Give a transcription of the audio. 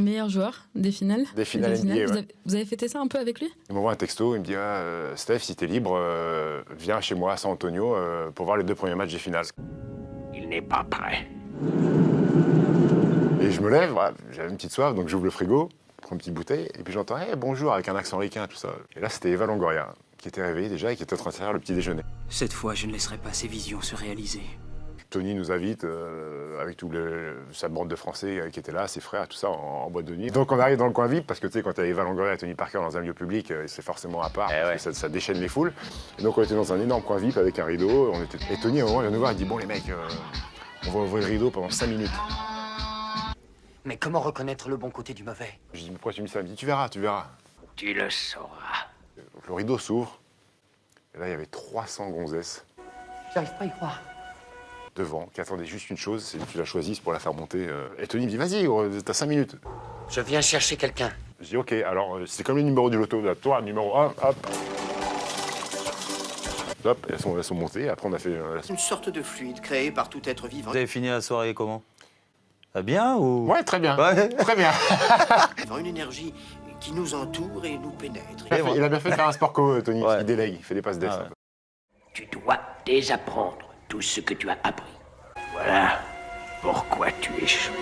Meilleur joueur des finales Des finales NBA, vous, ouais. avez, vous avez fêté ça un peu avec lui? Il m'envoie un texto, il me dit ah, euh, Steph, si t'es libre, euh, viens chez moi à San Antonio euh, pour voir les deux premiers matchs des finales. Il n'est pas prêt. Et je me lève, voilà, j'avais une petite soif, donc j'ouvre le frigo, prends une petite bouteille, et puis j'entends hey, bonjour avec un accent ricain, tout ça. Et là, c'était Eva Longoria, qui était réveillée déjà et qui était en train de faire le petit déjeuner. Cette fois, je ne laisserai pas ces visions se réaliser. Tony nous invite euh, avec toute sa bande de Français euh, qui étaient là, ses frères, tout ça, en, en, boîte de nuit. Donc on arrive dans le coin VIP, parce que tu sais, quand tu as Eva Longoria et Tony Parker dans un lieu public, euh, c'est forcément à part, Eh ouais. ça, ça, déchaîne les foules. Et donc on était dans un énorme coin VIP avec un rideau. On était... Et Tony, à un moment, il vient nous voir, il dit Bon, les mecs, euh, on va ouvrir le rideau pendant 5 minutes. Mais comment reconnaître le bon côté du mauvais? Je dis Pourquoi tu me dis ça? Il me dit Tu verras, tu verras. Tu le sauras. Donc le rideau s'ouvre, et là, il y avait 300 gonzesses J'arrive pas à y croire. Devant, qui attendaient juste une chose, c'est que tu la choisisses pour la faire monter. euh. Et Tony me dit Vas-y, gros, t'as 5 minutes. Je viens chercher quelqu'un. Je dis ok, alors euh, c'est comme le numéro du loto. Toi, numéro 1, hop. Hop, elles sont, elles sont montées. Après, on a fait. euh, Une sorte de fluide créé par tout être vivant. Vous avez fini la soirée comment? Ah, Bien ou? Ouais, très bien. Ouais. Très bien. Une énergie qui nous entoure et nous pénètre. Il a, bien fait de faire un sport co, Tony. Ouais. Il délègue, il fait des passes d'ess. Ah ouais. Tu dois désapprendre tout ce que tu as appris. Voilà pourquoi tu échoues.